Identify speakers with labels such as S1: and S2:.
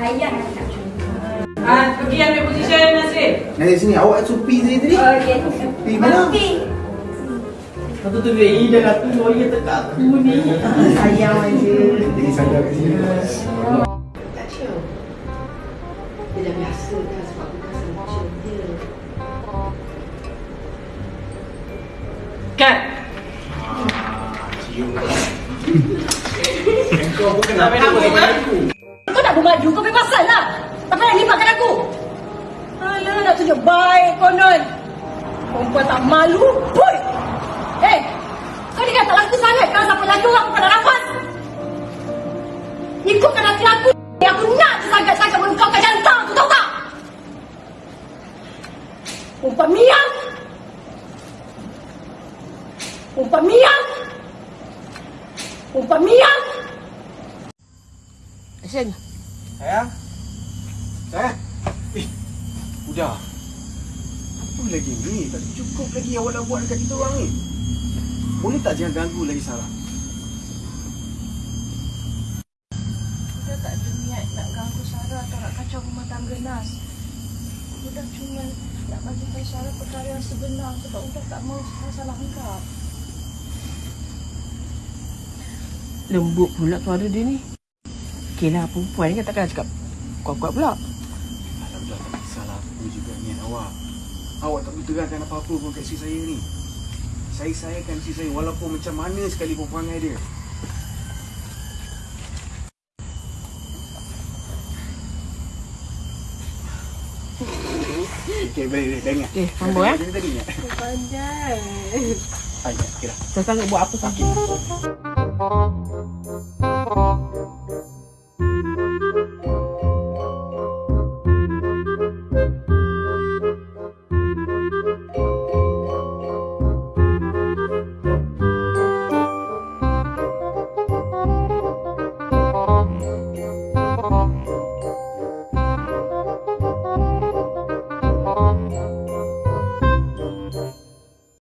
S1: Ayah nak capture
S2: Haa, pergi ambil posisi Nasir
S3: Nasir sini, awak SOP sini tadi?
S1: Oh,
S3: okay. P mana?
S1: P Lepas
S4: tu tu, dia dah tu lawyer tekak tu ni Sayang aje
S3: Dia sanggup kat sini
S5: dia dah biasa kan sebab sama chill dia.
S2: Kat.
S3: Kau bukan
S2: Nak apa kau?
S6: Kau nak bermaju, kau lah. Takkan nak libatkan aku. Alah, nak tunjuk baik konon. Perempuan tak malu. Eh, kau ni kan tak laku sangat. Kalau siapa orang kau nak rapat. Ikutkan hati aku. Aku nak je sangat-sangat mengkaukan jantan, tu tahu tak? Perempuan miang. Perempuan miang. Action.
S3: Sayang. Sayang. Eh. Udah. Apa lagi ni? Tak cukup lagi awak nak buat dekat kita orang ni. Boleh tak jangan ganggu lagi Sarah?
S7: Kita tak ada niat nak ganggu Sarah atau nak kacau rumah tangga Nas. Udah cuma nak bagi tahu Sarah perkara yang sebenar sebab udah tak mau salah anggap.
S6: Lembut pula suara dia ni. Okey lah, perempuan ni kan takkan cakap kuat-kuat pula.
S3: Alah udah tak kisahlah apa juga niat awak. Awak tak boleh terangkan apa-apa pun kat isteri saya ni. Saya sayangkan isteri saya walaupun macam mana sekalipun perangai dia. Okey, boleh, boleh. Dah ingat.
S6: Okey, sambung, eh.
S3: Tadi, ingat.
S7: Pandai.
S3: Ah. Okey dah.
S6: Sekarang buat apa sakit?